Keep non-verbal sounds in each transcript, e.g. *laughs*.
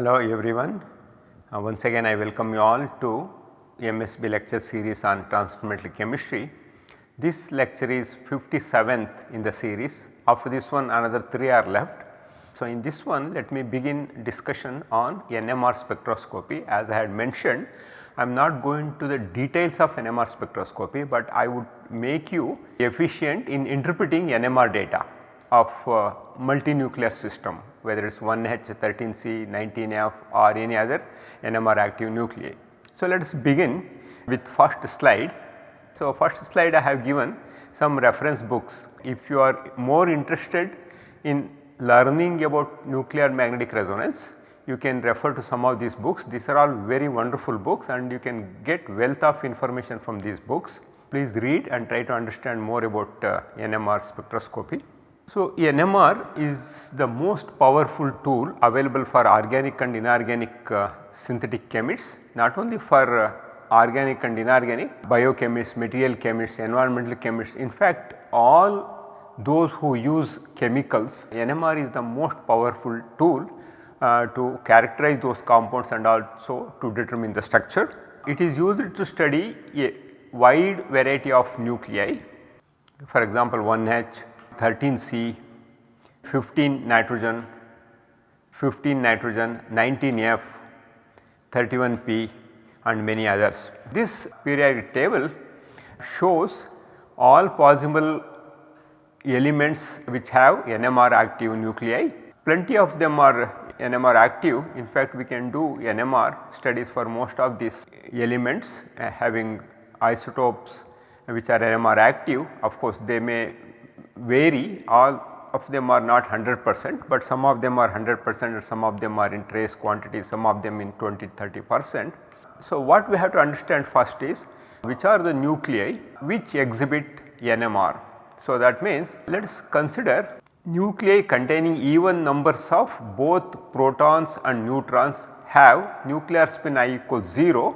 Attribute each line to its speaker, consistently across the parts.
Speaker 1: Hello everyone. Uh, once again I welcome you all to MSB lecture series on transfer chemistry. This lecture is 57th in the series. After this one another 3 are left. So, in this one let me begin discussion on NMR spectroscopy as I had mentioned I am not going to the details of NMR spectroscopy, but I would make you efficient in interpreting NMR data of uh, multinuclear system whether it is 1H, 13C, 19F or any other NMR active nuclei. So, let us begin with first slide. So, first slide I have given some reference books. If you are more interested in learning about nuclear magnetic resonance, you can refer to some of these books. These are all very wonderful books and you can get wealth of information from these books. Please read and try to understand more about uh, NMR spectroscopy. So, NMR is the most powerful tool available for organic and inorganic uh, synthetic chemists not only for uh, organic and inorganic biochemists, material chemists, environmental chemists in fact all those who use chemicals NMR is the most powerful tool uh, to characterize those compounds and also to determine the structure. It is used to study a wide variety of nuclei for example 1H 13C, 15 nitrogen, 15 nitrogen, 19F, 31P and many others. This periodic table shows all possible elements which have NMR active nuclei. Plenty of them are NMR active in fact we can do NMR studies for most of these elements uh, having isotopes which are NMR active of course they may vary all of them are not 100 percent, but some of them are 100 percent and some of them are in trace quantity some of them in 20 30 percent. So, what we have to understand first is which are the nuclei which exhibit NMR. So, that means let us consider nuclei containing even numbers of both protons and neutrons have nuclear spin i equals 0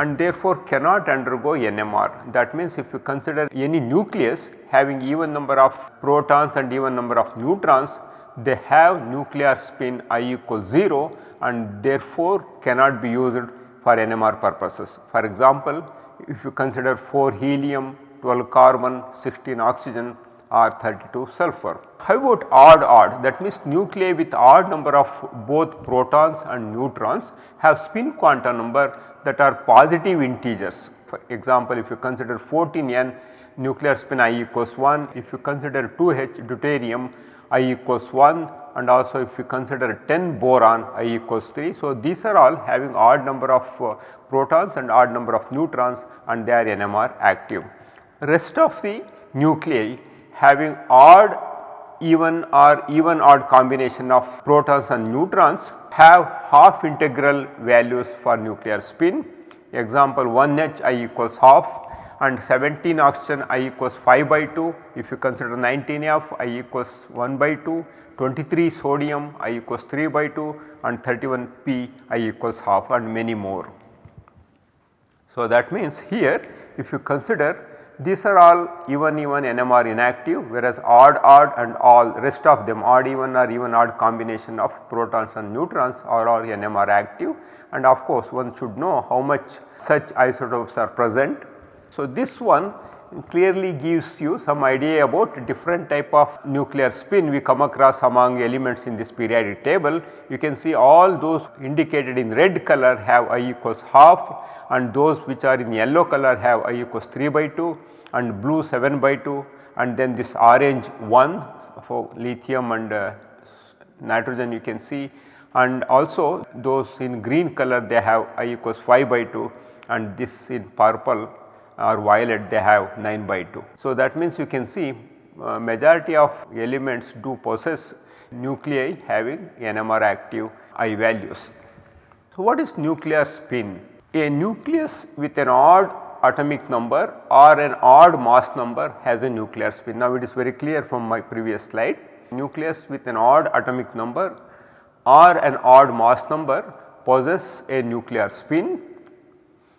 Speaker 1: and therefore cannot undergo NMR. That means if you consider any nucleus having even number of protons and even number of neutrons, they have nuclear spin i equals 0 and therefore cannot be used for NMR purposes. For example, if you consider 4 helium, 12 carbon, 16 oxygen or 32 sulfur. How about odd odd that means nuclei with odd number of both protons and neutrons have spin quantum number that are positive integers. For example, if you consider 14N nuclear spin i equals 1, if you consider 2H deuterium i equals 1 and also if you consider 10 boron i equals 3. So, these are all having odd number of uh, protons and odd number of neutrons and they are NMR active. Rest of the nuclei having odd even or even odd combination of protons and neutrons have half integral values for nuclear spin. Example 1H i equals half and 17 oxygen i equals 5 by 2. If you consider 19F i equals 1 by 2, 23 sodium i equals 3 by 2 and 31 P i equals half and many more. So, that means here if you consider these are all even even NMR inactive whereas odd odd and all rest of them odd even or even odd combination of protons and neutrons are all NMR active and of course one should know how much such isotopes are present. So, this one clearly gives you some idea about different type of nuclear spin we come across among elements in this periodic table. You can see all those indicated in red color have I equals half and those which are in yellow color have I equals 3 by 2 and blue 7 by 2 and then this orange 1 for lithium and uh, nitrogen you can see and also those in green color they have I equals 5 by 2 and this in purple or violet they have 9 by 2. So, that means you can see uh, majority of elements do possess nuclei having NMR active I values. So, what is nuclear spin? A nucleus with an odd atomic number or an odd mass number has a nuclear spin. Now, it is very clear from my previous slide nucleus with an odd atomic number or an odd mass number possess a nuclear spin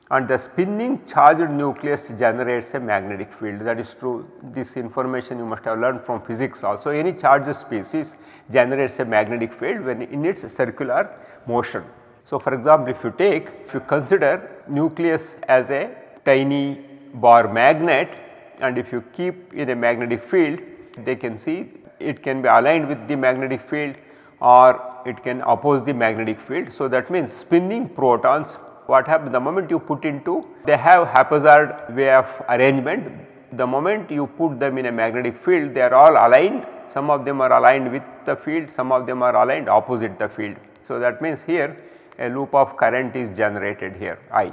Speaker 1: and the spinning charged nucleus generates a magnetic field that is true this information you must have learned from physics also any charged species generates a magnetic field when in its circular motion. So, for example, if you take if you consider nucleus as a tiny bar magnet and if you keep in a magnetic field they can see it can be aligned with the magnetic field or it can oppose the magnetic field. So, that means spinning protons what happens the moment you put into they have haphazard way of arrangement the moment you put them in a magnetic field they are all aligned some of them are aligned with the field some of them are aligned opposite the field. So, that means here a loop of current is generated here I.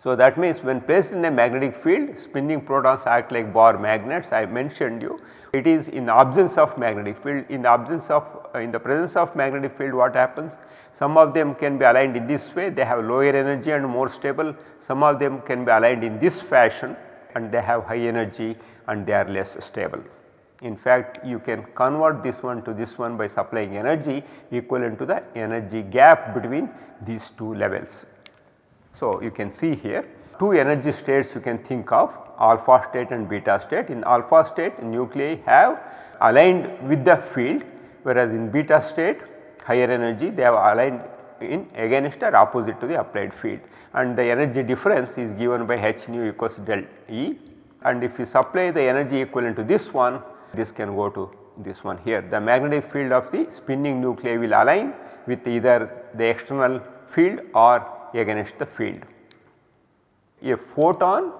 Speaker 1: So, that means when placed in a magnetic field spinning protons act like bar magnets I mentioned you. It is in the absence of magnetic field. In the absence of uh, in the presence of magnetic field what happens? Some of them can be aligned in this way. They have lower energy and more stable. Some of them can be aligned in this fashion and they have high energy and they are less stable. In fact, you can convert this one to this one by supplying energy equivalent to the energy gap between these two levels. So, you can see here two energy states you can think of alpha state and beta state. In alpha state nuclei have aligned with the field whereas in beta state higher energy they have aligned in against or opposite to the applied field and the energy difference is given by h nu equals del E and if you supply the energy equivalent to this one this can go to this one here. The magnetic field of the spinning nuclei will align with either the external field or against the field. A photon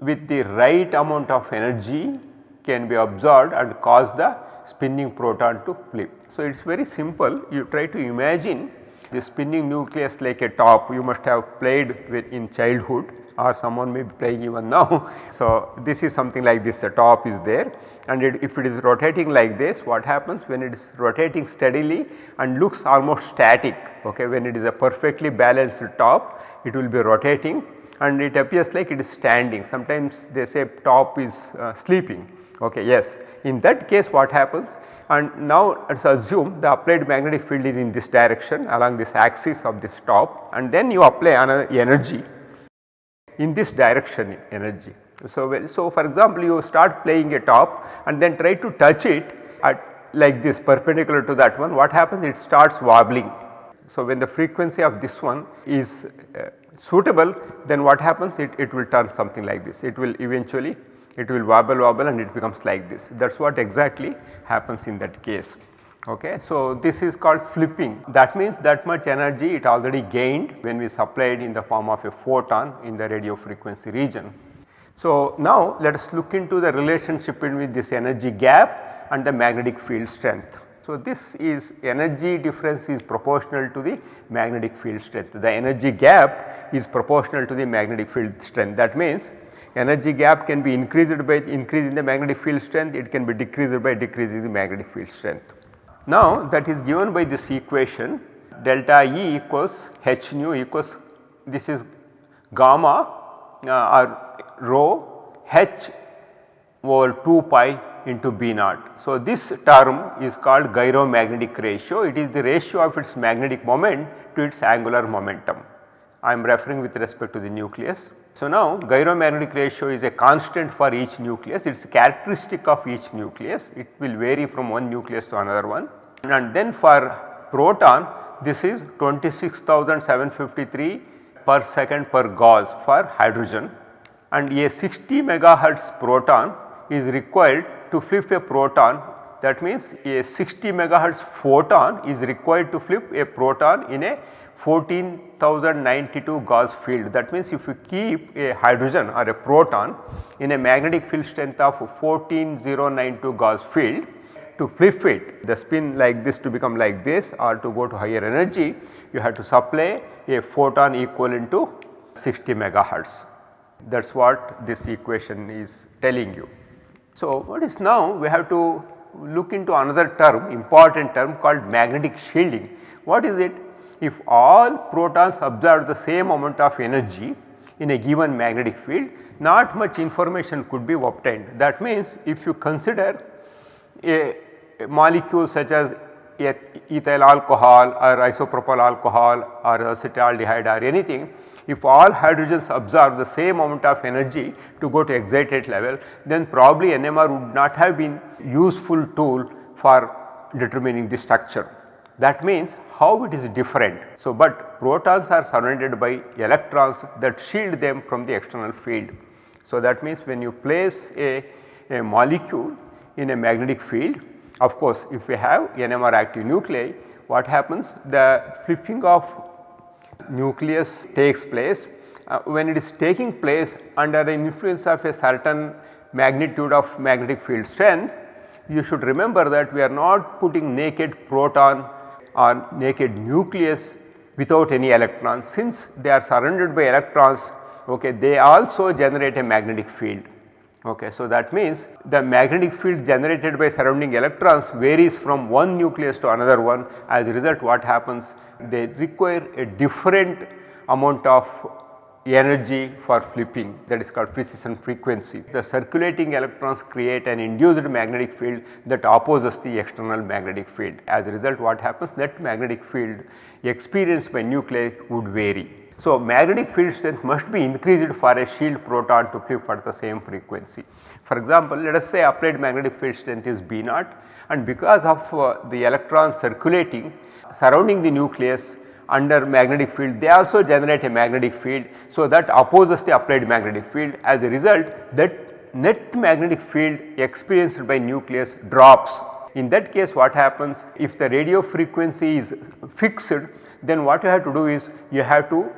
Speaker 1: with the right amount of energy can be absorbed and cause the spinning proton to flip. So, it is very simple you try to imagine the spinning nucleus like a top you must have played with in childhood or someone may be playing even now. *laughs* So, this is something like this the top is there and it, if it is rotating like this what happens when it is rotating steadily and looks almost static okay when it is a perfectly balanced top it will be rotating and it appears like it is standing. Sometimes they say top is uh, sleeping okay yes. In that case what happens and now let us assume the applied magnetic field is in this direction along this axis of this top and then you apply another energy in this direction energy. So, so for example, you start playing a top and then try to touch it at like this perpendicular to that one what happens it starts wobbling. So, when the frequency of this one is uh, suitable then what happens it, it will turn something like this it will eventually it will wobble wobble and it becomes like this that is what exactly happens in that case. Okay. So, this is called flipping that means that much energy it already gained when we supplied in the form of a photon in the radio frequency region. So, now let us look into the relationship between this energy gap and the magnetic field strength. So, this is energy difference is proportional to the magnetic field strength. The energy gap is proportional to the magnetic field strength. That means, energy gap can be increased by increasing the magnetic field strength, it can be decreased by decreasing the magnetic field strength. Now that is given by this equation delta E equals h nu equals this is gamma uh, or rho h over 2 pi into B naught. So, this term is called gyromagnetic ratio it is the ratio of its magnetic moment to its angular momentum. I am referring with respect to the nucleus. So, now gyromagnetic ratio is a constant for each nucleus, it is characteristic of each nucleus, it will vary from one nucleus to another one. And then for proton this is 26753 per second per Gauss for hydrogen. And a 60 megahertz proton is required to flip a proton. That means a 60 megahertz photon is required to flip a proton in a 14092 Gauss field. That means if you keep a hydrogen or a proton in a magnetic field strength of 14092 Gauss field to flip it the spin like this to become like this or to go to higher energy you have to supply a photon equivalent to 60 megahertz. That is what this equation is telling you. So, what is now we have to look into another term important term called magnetic shielding. What is it? If all protons absorb the same amount of energy in a given magnetic field not much information could be obtained. That means if you consider a, a molecule such as ethyl alcohol or isopropyl alcohol or acetaldehyde or anything, if all hydrogens absorb the same amount of energy to go to excited level then probably NMR would not have been useful tool for determining the structure. That means how it is different. So, but protons are surrounded by electrons that shield them from the external field. So, that means when you place a, a molecule in a magnetic field of course, if we have NMR active nuclei what happens the flipping of nucleus takes place uh, when it is taking place under the influence of a certain magnitude of magnetic field strength you should remember that we are not putting naked proton or naked nucleus without any electrons. Since they are surrounded by electrons okay, they also generate a magnetic field. Okay, so that means the magnetic field generated by surrounding electrons varies from one nucleus to another one. As a result what happens? They require a different amount of energy for flipping that is called precession frequency. The circulating electrons create an induced magnetic field that opposes the external magnetic field. As a result what happens that magnetic field experienced by nuclei would vary. So, magnetic field strength must be increased for a shield proton to flip at the same frequency. For example, let us say applied magnetic field strength is B naught and because of uh, the electron circulating surrounding the nucleus under magnetic field they also generate a magnetic field. So, that opposes the applied magnetic field as a result that net magnetic field experienced by nucleus drops. In that case what happens if the radio frequency is fixed then what you have to do is you have to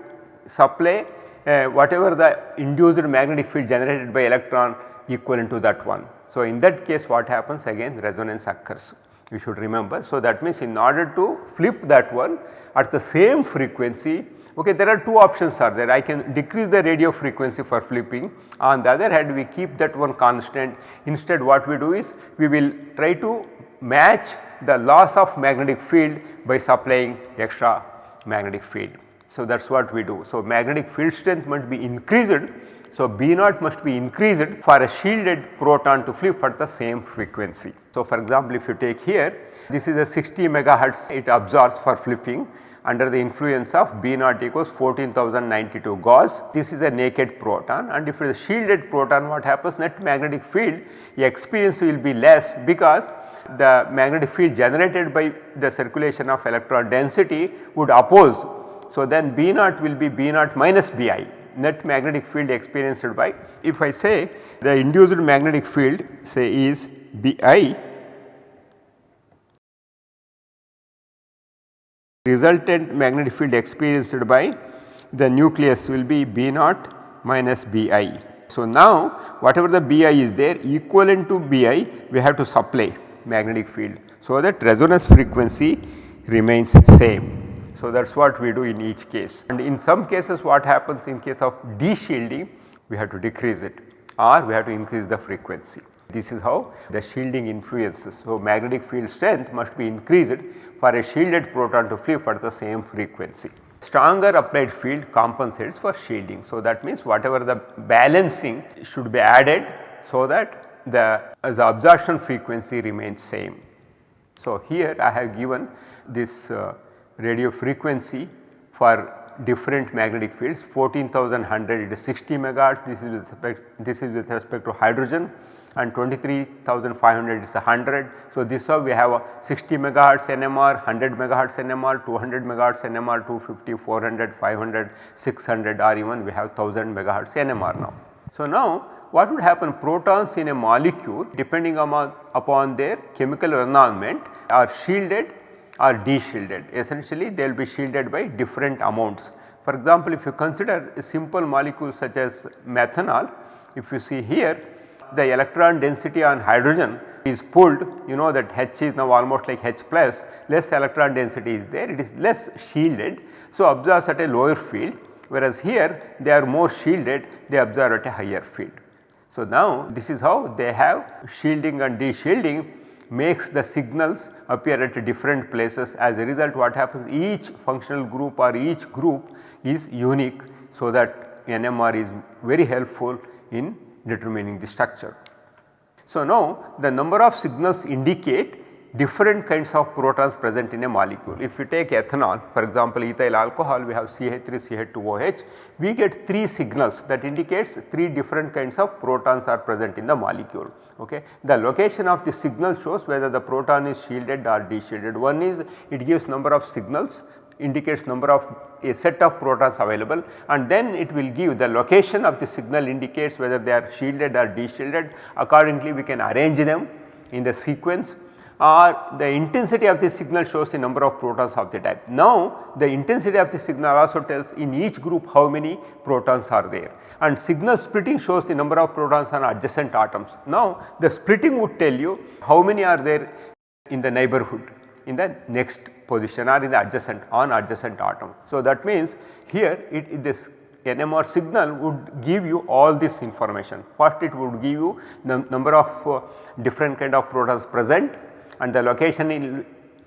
Speaker 1: supply uh, whatever the induced magnetic field generated by electron equivalent to that one. So, in that case what happens again resonance occurs you should remember. So, that means in order to flip that one at the same frequency okay there are two options are there I can decrease the radio frequency for flipping on the other hand we keep that one constant instead what we do is we will try to match the loss of magnetic field by supplying extra magnetic field. So, that is what we do. So, magnetic field strength must be increased. So, B naught must be increased for a shielded proton to flip at the same frequency. So, for example, if you take here this is a 60 megahertz it absorbs for flipping under the influence of B naught equals 14092 Gauss. This is a naked proton and if it is a shielded proton what happens net magnetic field experience will be less because the magnetic field generated by the circulation of electron density would oppose. So, then B naught will be B naught minus Bi net magnetic field experienced by if I say the induced magnetic field say is Bi resultant magnetic field experienced by the nucleus will be B naught minus Bi. So, now whatever the Bi is there equivalent to Bi we have to supply magnetic field. So, that resonance frequency remains same. So, that is what we do in each case and in some cases what happens in case of de-shielding we have to decrease it or we have to increase the frequency. This is how the shielding influences. So, magnetic field strength must be increased for a shielded proton to flip at the same frequency. Stronger applied field compensates for shielding. So, that means whatever the balancing should be added so that the, the absorption frequency remains same. So, here I have given this uh, radio frequency for different magnetic fields 14100 it is 60 megahertz this is with respect this is with respect to hydrogen and 23500 is 100. So, this how we have a 60 megahertz NMR, 100 megahertz NMR, 200 megahertz NMR, 250, 400, 500, 600 or even we have 1000 megahertz NMR now. So, now what would happen protons in a molecule depending upon, upon their chemical environment are shielded or de-shielded essentially they will be shielded by different amounts. For example, if you consider a simple molecule such as methanol if you see here the electron density on hydrogen is pulled you know that H is now almost like H plus less electron density is there it is less shielded. So, absorbs at a lower field whereas here they are more shielded they absorb at a higher field. So, now this is how they have shielding and de-shielding makes the signals appear at different places as a result what happens each functional group or each group is unique. So, that NMR is very helpful in determining the structure. So, now the number of signals indicate different kinds of protons present in a molecule. If you take ethanol for example ethyl alcohol we have CH3 CH2OH we get 3 signals that indicates 3 different kinds of protons are present in the molecule. Okay. The location of the signal shows whether the proton is shielded or deshielded. One is it gives number of signals indicates number of a set of protons available and then it will give the location of the signal indicates whether they are shielded or deshielded accordingly we can arrange them in the sequence or the intensity of the signal shows the number of protons of the type. Now the intensity of the signal also tells in each group how many protons are there and signal splitting shows the number of protons on adjacent atoms. Now the splitting would tell you how many are there in the neighborhood in the next position or in the adjacent on adjacent atom. So that means here it this NMR signal would give you all this information. First it would give you the number of uh, different kind of protons present and the location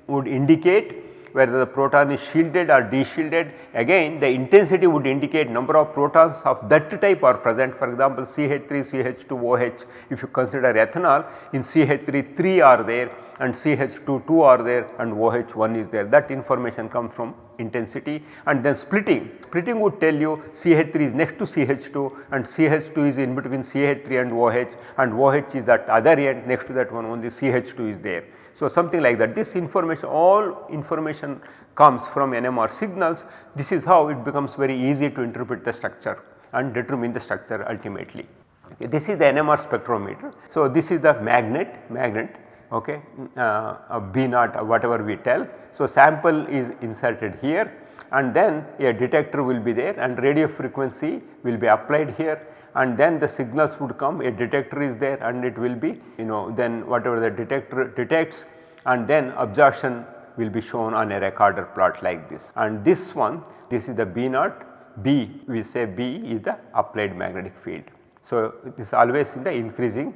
Speaker 1: would indicate whether the proton is shielded or deshielded. Again the intensity would indicate number of protons of that type are present. For example CH3 CH2, OH if you consider ethanol in CH3 3 are there and CH2 2 are there and OH 1 is there. That information comes from intensity. And then splitting. Splitting would tell you CH3 is next to CH2 and CH2 is in between CH3 and OH and OH is at other end. Next to that one only CH2 is there. So, something like that this information all information comes from NMR signals this is how it becomes very easy to interpret the structure and determine the structure ultimately. Okay, this is the NMR spectrometer. So, this is the magnet magnet okay, uh, a B naught whatever we tell. So, sample is inserted here and then a detector will be there and radio frequency will be applied here and then the signals would come a detector is there and it will be you know then whatever the detector detects and then absorption will be shown on a recorder plot like this and this one this is the B naught B we say B is the applied magnetic field. So, it is always in the increasing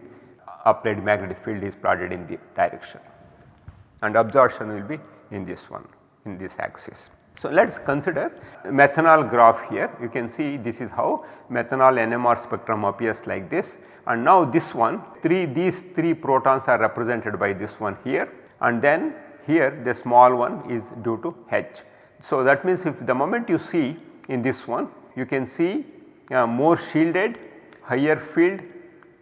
Speaker 1: applied magnetic field is plotted in the direction and absorption will be in this one in this axis. So, let us consider methanol graph here. You can see this is how methanol NMR spectrum appears like this. And now this one 3 these 3 protons are represented by this one here. And then here the small one is due to H. So, that means if the moment you see in this one you can see uh, more shielded higher field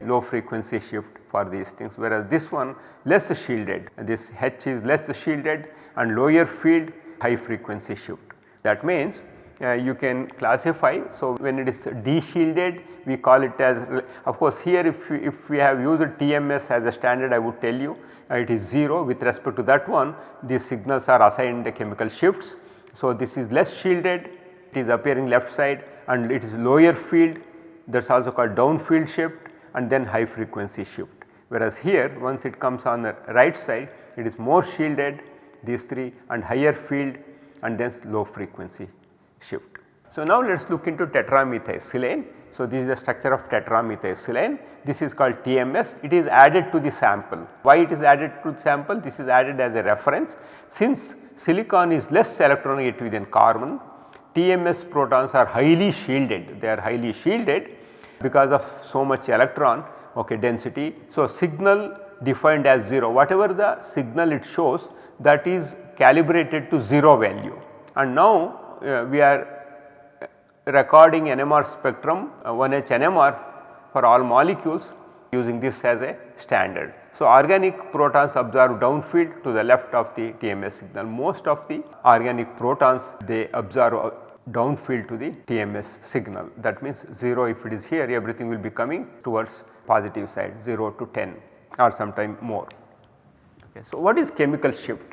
Speaker 1: low frequency shift for these things. Whereas this one less shielded. This H is less shielded and lower field high frequency shift. That means uh, you can classify. So, when it is deshielded we call it as of course here if we, if we have used TMS as a standard I would tell you uh, it is 0 with respect to that one these signals are assigned the chemical shifts. So, this is less shielded it is appearing left side and it is lower field that is also called down field shift and then high frequency shift. Whereas here once it comes on the right side it is more shielded these 3 and higher field and then low frequency shift. So, now let us look into tetramethylsilane. So, this is the structure of tetramethylsilane this is called TMS it is added to the sample. Why it is added to the sample this is added as a reference since silicon is less electronegative than carbon TMS protons are highly shielded they are highly shielded because of so much electron okay, density. So, signal defined as 0 whatever the signal it shows that is calibrated to 0 value and now uh, we are recording NMR spectrum uh, 1H NMR for all molecules using this as a standard. So, organic protons observe downfield to the left of the TMS signal most of the organic protons they observe uh, downfield to the TMS signal that means 0 if it is here everything will be coming towards positive side 0 to 10 or sometime more. Okay. So, what is chemical shift?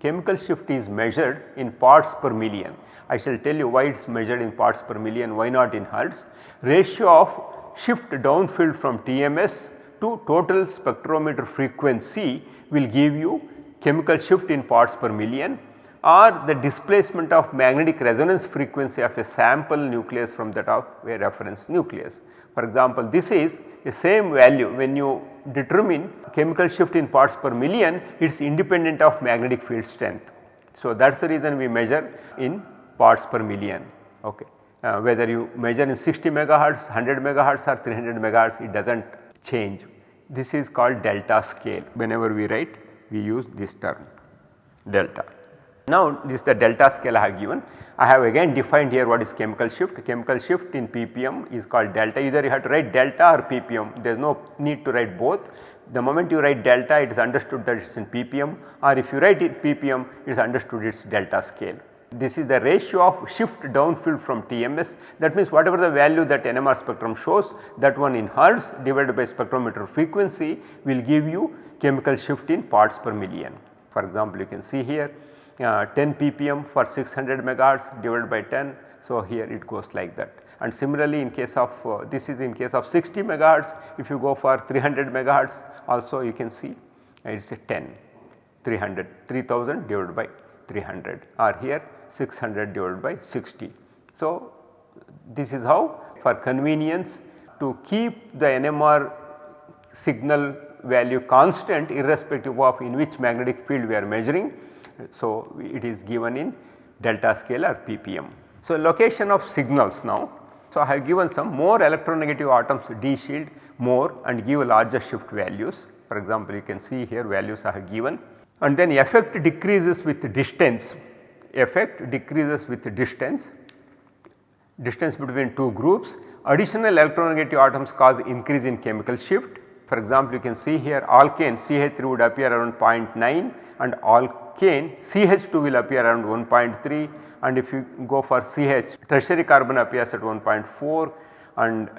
Speaker 1: Chemical shift is measured in parts per million. I shall tell you why it is measured in parts per million, why not in hertz. Ratio of shift downfield from TMS to total spectrometer frequency will give you chemical shift in parts per million or the displacement of magnetic resonance frequency of a sample nucleus from that of a reference nucleus. For example, this is a same value when you determine chemical shift in parts per million it is independent of magnetic field strength. So, that is the reason we measure in parts per million okay. Uh, whether you measure in 60 megahertz, 100 megahertz or 300 megahertz it does not change. This is called delta scale whenever we write we use this term delta. Now this is the delta scale I have given. I have again defined here what is chemical shift. Chemical shift in ppm is called delta either you have to write delta or ppm there is no need to write both. The moment you write delta it is understood that it is in ppm or if you write it ppm it is understood it is delta scale. This is the ratio of shift downfield from TMS that means whatever the value that NMR spectrum shows that one in hertz divided by spectrometer frequency will give you chemical shift in parts per million. For example, you can see here uh, 10 ppm for 600 megahertz divided by 10. So, here it goes like that and similarly in case of uh, this is in case of 60 megahertz if you go for 300 megahertz also you can see it is a 10 300 3000 divided by 300 or here 600 divided by 60. So, this is how for convenience to keep the NMR signal value constant irrespective of in which magnetic field we are measuring. So, it is given in delta scale or ppm. So, location of signals now. So, I have given some more electronegative atoms de-shield more and give larger shift values. For example, you can see here values I have given and then effect decreases with distance effect decreases with distance, distance between two groups. Additional electronegative atoms cause increase in chemical shift. For example, you can see here alkane CH3 would appear around 0.9 and alkane CH2 will appear around 1.3 and if you go for CH tertiary carbon appears at 1.4 and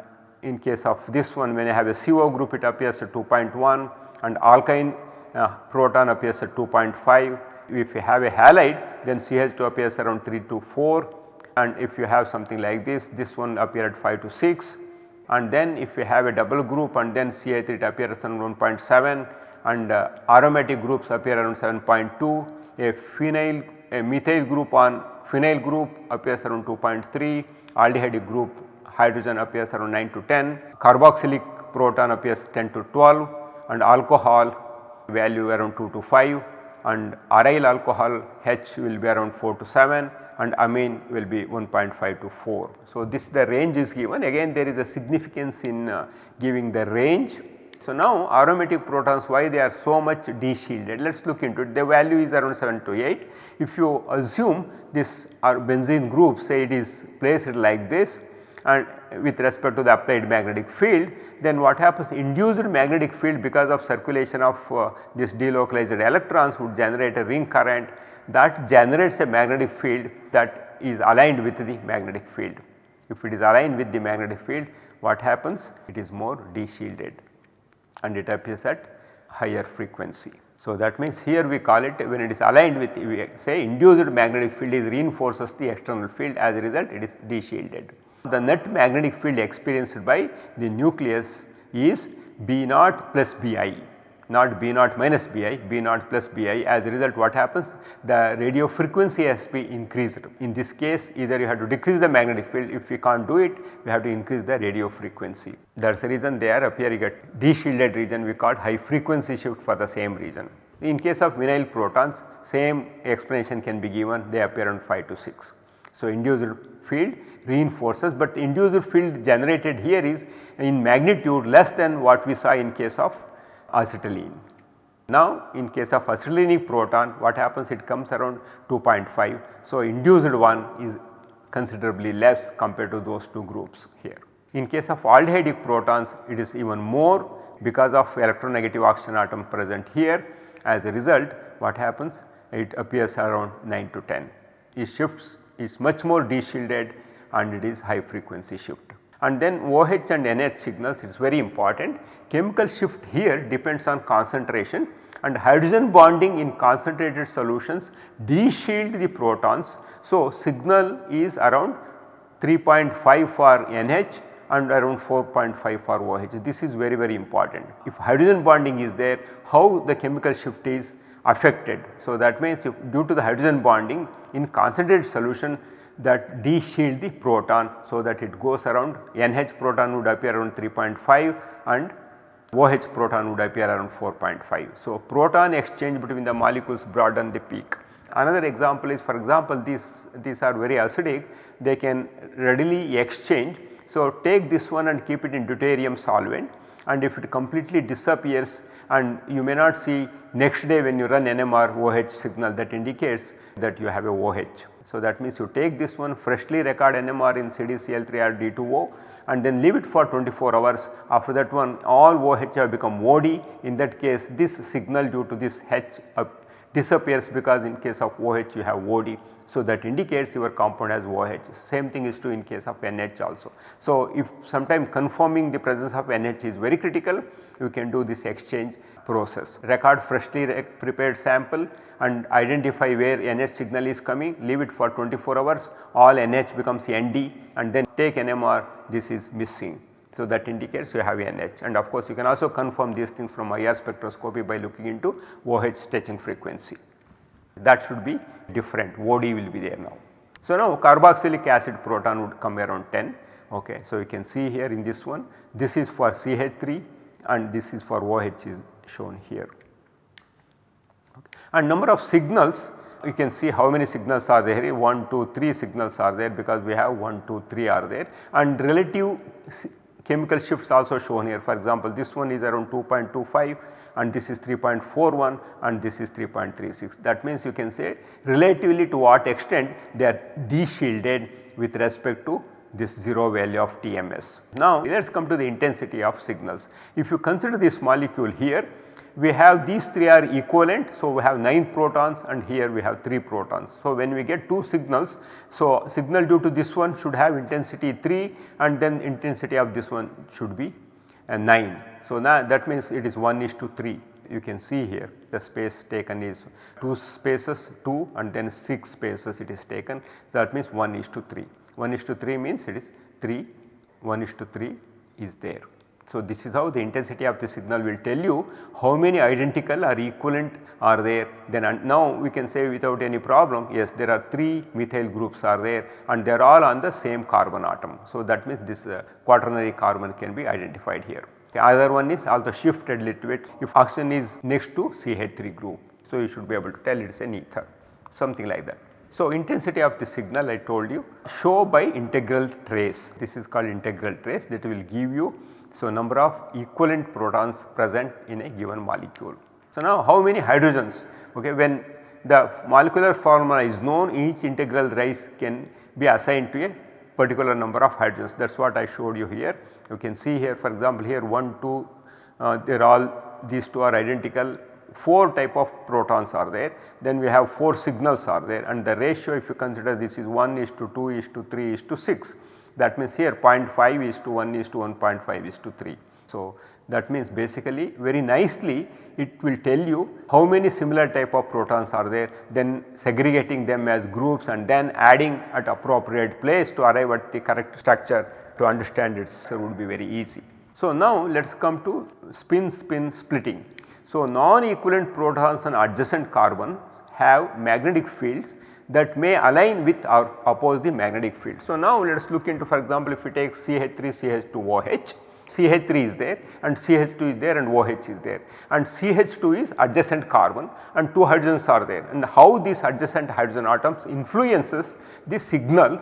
Speaker 1: in case of this one when I have a CO group it appears at 2.1 and alkyne uh, proton appears at 2.5 if you have a halide then CH2 appears around 3 to 4 and if you have something like this, this one appear at 5 to 6 and then if you have a double group and then CH3 it appears around 1.7 and uh, aromatic groups appear around 7.2, a phenyl a methyl group on phenyl group appears around 2.3, aldehyde group hydrogen appears around 9 to 10, carboxylic proton appears 10 to 12 and alcohol value around 2 to 5 and aryl alcohol H will be around 4 to 7 and amine will be 1.5 to 4. So, this the range is given. Again there is a significance in uh, giving the range. So, now aromatic protons why they are so much de-shielded? Let us look into it. The value is around 7 to 8. If you assume this benzene group say it is placed like this and with respect to the applied magnetic field then what happens? Induced magnetic field because of circulation of uh, this delocalized electrons would generate a ring current that generates a magnetic field that is aligned with the magnetic field. If it is aligned with the magnetic field what happens? It is more de-shielded and it appears at higher frequency. So, that means here we call it when it is aligned with we say induced magnetic field is reinforces the external field as a result it is de-shielded. The net magnetic field experienced by the nucleus is B naught plus Bi not B naught minus Bi, B naught plus Bi as a result what happens the radio frequency has to be increased. In this case either you have to decrease the magnetic field if you can't do it we have to increase the radio frequency. That is the reason they are appearing at de-shielded region we call high frequency shift for the same region. In case of vinyl protons same explanation can be given they appear on 5 to 6. So, induced field reinforces but induced field generated here is in magnitude less than what we saw in case of acetylene. Now in case of acetylenic proton what happens it comes around 2.5. So induced one is considerably less compared to those two groups here. In case of aldehydic protons it is even more because of electronegative oxygen atom present here as a result what happens it appears around 9 to 10. It shifts is much more de-shielded and it is high frequency shift. And then OH and NH signals is very important. Chemical shift here depends on concentration and hydrogen bonding in concentrated solutions de-shield the protons. So, signal is around 3.5 for NH and around 4.5 for OH. This is very very important. If hydrogen bonding is there how the chemical shift is affected. So, that means due to the hydrogen bonding in concentrated solution that de-shield the proton so that it goes around NH proton would appear around 3.5 and OH proton would appear around 4.5. So, proton exchange between the molecules broaden the peak. Another example is for example these, these are very acidic they can readily exchange. So, take this one and keep it in deuterium solvent and if it completely disappears and you may not see next day when you run NMR OH signal that indicates that you have a OH. So, that means you take this one freshly record NMR in CDCl3 or D2O and then leave it for 24 hours after that one all OH have become OD in that case this signal due to this H uh, disappears because in case of OH you have OD. So, that indicates your compound has OH same thing is true in case of NH also. So, if sometime confirming the presence of NH is very critical you can do this exchange process record freshly prepared sample and identify where NH signal is coming leave it for 24 hours all NH becomes ND and then take NMR this is missing. So, that indicates you have NH and of course, you can also confirm these things from IR spectroscopy by looking into OH stretching frequency that should be different OD will be there now. So, now carboxylic acid proton would come around 10 ok. So, you can see here in this one this is for CH3 and this is for OH is shown here. Okay. And number of signals you can see how many signals are there 1, 2, 3 signals are there because we have 1, 2, 3 are there and relative chemical shifts also shown here for example this one is around 2.25 and this is 3.41 and this is 3.36 that means you can say relatively to what extent they are de-shielded with respect to this 0 value of TMS. Now let us come to the intensity of signals. If you consider this molecule here we have these 3 are equivalent. So, we have 9 protons and here we have 3 protons. So, when we get 2 signals, so signal due to this one should have intensity 3 and then intensity of this one should be uh, 9. So, now that means it is 1 is to 3 you can see here the space taken is 2 spaces 2 and then 6 spaces it is taken. That means 1 is to 3. 1 is to 3 means it is 3, 1 is to 3 is there. So, this is how the intensity of the signal will tell you how many identical or equivalent are there then and now we can say without any problem yes there are 3 methyl groups are there and they are all on the same carbon atom. So, that means this uh, quaternary carbon can be identified here. The other one is also shifted little bit if oxygen is next to CH3 group. So, you should be able to tell it is an ether something like that. So, intensity of the signal I told you show by integral trace this is called integral trace that will give you so number of equivalent protons present in a given molecule. So, now how many hydrogens okay when the molecular formula is known each integral rise can be assigned to a particular number of hydrogens that is what I showed you here. You can see here for example here 1 2 uh, they are all these two are identical 4 type of protons are there then we have 4 signals are there and the ratio if you consider this is 1 is to 2 is to 3 is to 6 that means here 0.5 is to 1 is to 1.5 is to 3. So, that means basically very nicely it will tell you how many similar type of protons are there then segregating them as groups and then adding at appropriate place to arrive at the correct structure to understand it would be very easy. So, now let us come to spin spin splitting. So, non-equivalent protons and adjacent carbons have magnetic fields that may align with or oppose the magnetic field. So, now let us look into for example, if we take CH3 CH2OH, CH3 is there and CH2 is there and OH is there. And CH2 is adjacent carbon and 2 hydrogens are there. And how these adjacent hydrogen atoms influences the signal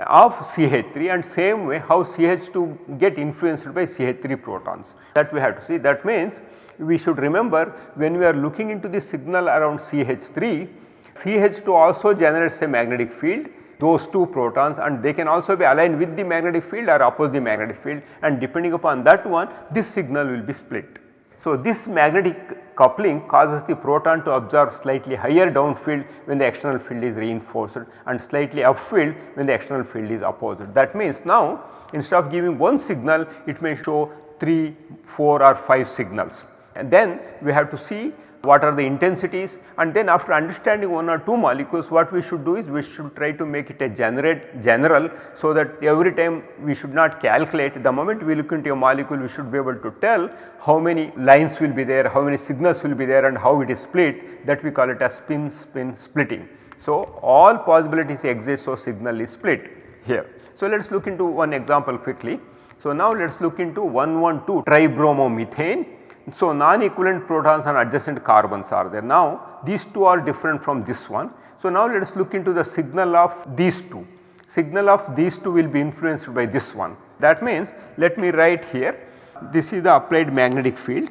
Speaker 1: of CH3 and same way how CH2 get influenced by CH3 protons. That we have to see. That means we should remember when we are looking into the signal around CH3 CH2 also generates a magnetic field those two protons and they can also be aligned with the magnetic field or oppose the magnetic field and depending upon that one this signal will be split. So, this magnetic coupling causes the proton to absorb slightly higher downfield when the external field is reinforced and slightly upfield when the external field is opposite. That means now instead of giving one signal it may show 3, 4 or 5 signals and then we have to see what are the intensities and then after understanding one or two molecules what we should do is we should try to make it a generate general so that every time we should not calculate the moment we look into a molecule we should be able to tell how many lines will be there, how many signals will be there and how it is split that we call it as spin spin splitting. So, all possibilities exist so signal is split here. So, let us look into one example quickly. So, now let us look into 112 tribromomethane so, non-equivalent protons and adjacent carbons are there. Now, these two are different from this one. So, now let us look into the signal of these two. Signal of these two will be influenced by this one. That means, let me write here this is the applied magnetic field.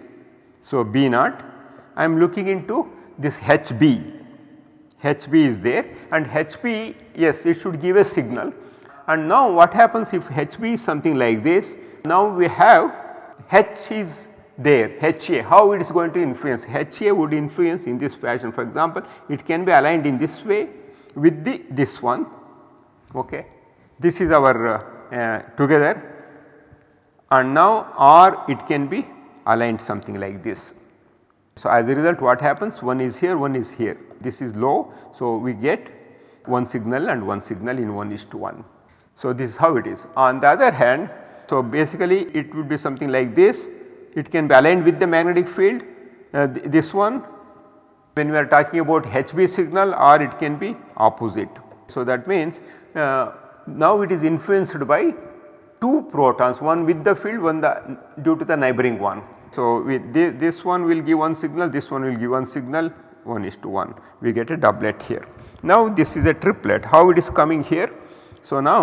Speaker 1: So, B naught I am looking into this HB, HB is there and HB yes it should give a signal and now what happens if HB is something like this now we have H is there HA how it is going to influence HA would influence in this fashion for example it can be aligned in this way with the this one okay. This is our uh, uh, together and now or it can be aligned something like this. So, as a result what happens one is here one is here this is low. So, we get one signal and one signal in 1 is to 1. So, this is how it is. On the other hand so basically it would be something like this it can be aligned with the magnetic field uh, th this one when we are talking about HB signal or it can be opposite. So that means uh, now it is influenced by two protons one with the field one the due to the neighboring one. So with this, this one will give one signal this one will give one signal 1 is to 1 we get a doublet here. Now this is a triplet how it is coming here. So now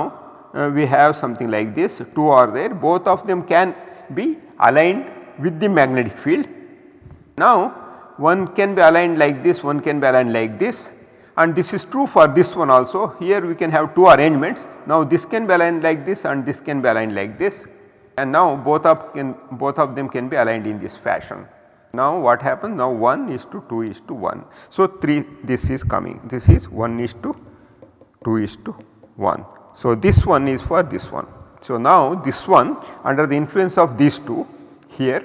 Speaker 1: uh, we have something like this 2 are there both of them can be aligned with the magnetic field. Now one can be aligned like this one can be aligned like this and this is true for this one also here we can have two arrangements. Now this can be aligned like this and this can be aligned like this and now both of can both of them can be aligned in this fashion. Now what happens now 1 is to 2 is to 1. So 3 this is coming this is 1 is to 2 is to 1. So, this one is for this one. So, now this one under the influence of these two here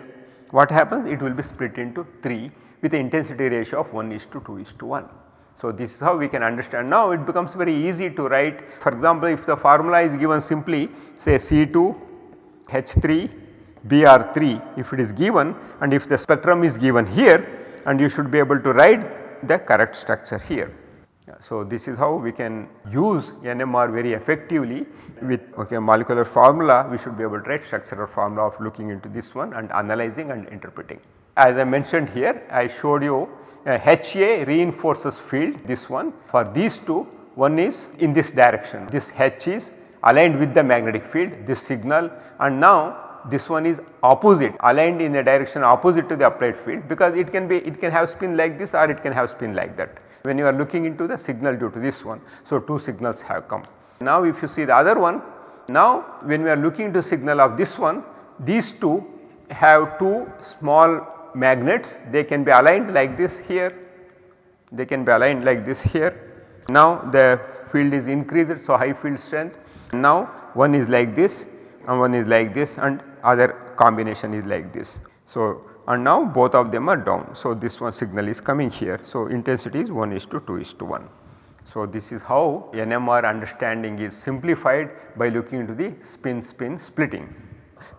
Speaker 1: what happens it will be split into 3 with the intensity ratio of 1 is to 2 is to 1. So, this is how we can understand now it becomes very easy to write for example, if the formula is given simply say C2 H3 Br3 if it is given and if the spectrum is given here and you should be able to write the correct structure here. So, this is how we can use NMR very effectively with okay, molecular formula. We should be able to write structural formula of looking into this one and analyzing and interpreting. As I mentioned here I showed you a HA reinforces field this one. For these two one is in this direction. This H is aligned with the magnetic field this signal and now this one is opposite aligned in the direction opposite to the applied field because it can be it can have spin like this or it can have spin like that when you are looking into the signal due to this one. So, two signals have come. Now, if you see the other one, now when we are looking into signal of this one, these two have two small magnets, they can be aligned like this here, they can be aligned like this here. Now, the field is increased, so high field strength. Now, one is like this and one is like this and other combination is like this. So, and now both of them are down. So, this one signal is coming here. So, intensity is 1 is to 2 is to 1. So, this is how NMR understanding is simplified by looking into the spin spin splitting.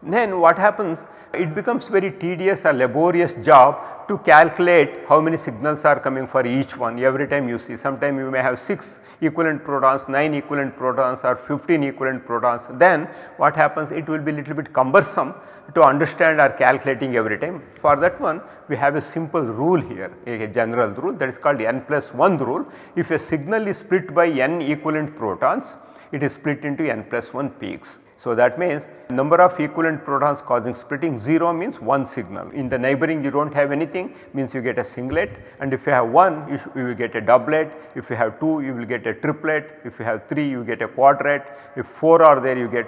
Speaker 1: Then what happens it becomes very tedious or laborious job to calculate how many signals are coming for each one every time you see sometime you may have 6 equivalent protons, 9 equivalent protons or 15 equivalent protons then what happens it will be little bit cumbersome to understand or calculating every time. For that one we have a simple rule here a general rule that is called n plus 1 rule. If a signal is split by n equivalent protons it is split into n plus 1 peaks. So, that means number of equivalent protons causing splitting 0 means 1 signal. In the neighboring you do not have anything means you get a singlet and if you have 1 you, you will get a doublet, if you have 2 you will get a triplet, if you have 3 you get a quartet, if 4 are there you get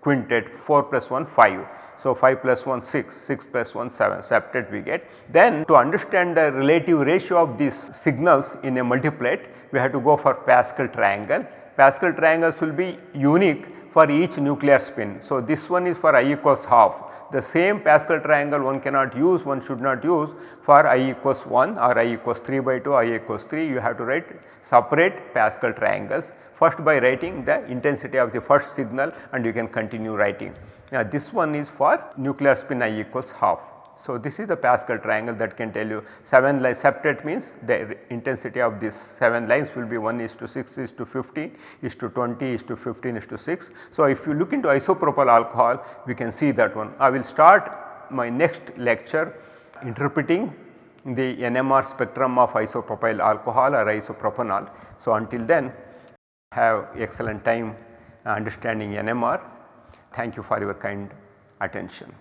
Speaker 1: quintet 4 plus 1 5. So, 5 plus 1 6, 6 plus 1 7 septet we get. Then to understand the relative ratio of these signals in a multiplet we have to go for Pascal triangle. Pascal triangles will be unique for each nuclear spin. So, this one is for i equals half the same Pascal triangle one cannot use one should not use for i equals 1 or i equals 3 by 2 i equals 3 you have to write separate Pascal triangles first by writing the intensity of the first signal and you can continue writing. Now this one is for nuclear spin i equals half. So this is the Pascal triangle that can tell you 7 lines septet means the intensity of these 7 lines will be 1 is to 6 is to 15 is to 20 is to 15 is to 6. So if you look into isopropyl alcohol we can see that one. I will start my next lecture interpreting the NMR spectrum of isopropyl alcohol or isopropanol. So until then have excellent time understanding NMR. Thank you for your kind attention.